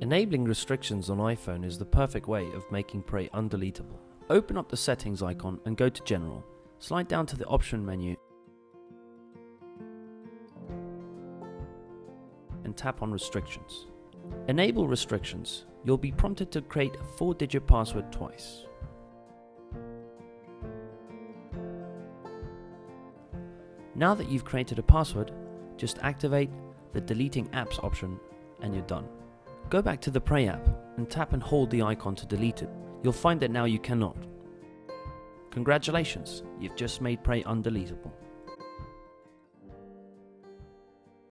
Enabling restrictions on iPhone is the perfect way of making Prey undeletable. Open up the settings icon and go to General. Slide down to the option menu and tap on restrictions. Enable restrictions. You'll be prompted to create a 4 digit password twice. Now that you've created a password, just activate the deleting apps option and you're done. Go back to the Prey app and tap and hold the icon to delete it. You'll find that now you cannot. Congratulations, you've just made Prey undeletable.